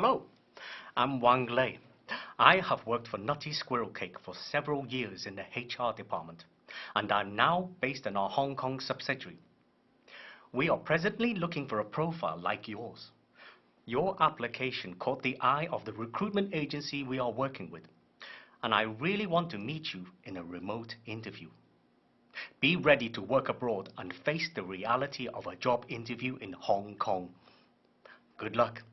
Hello, I'm Wang Lei. I have worked for Nutty Squirrel Cake for several years in the HR department, and I'm now based in our Hong Kong subsidiary. We are presently looking for a profile like yours. Your application caught the eye of the recruitment agency we are working with, and I really want to meet you in a remote interview. Be ready to work abroad and face the reality of a job interview in Hong Kong. Good luck.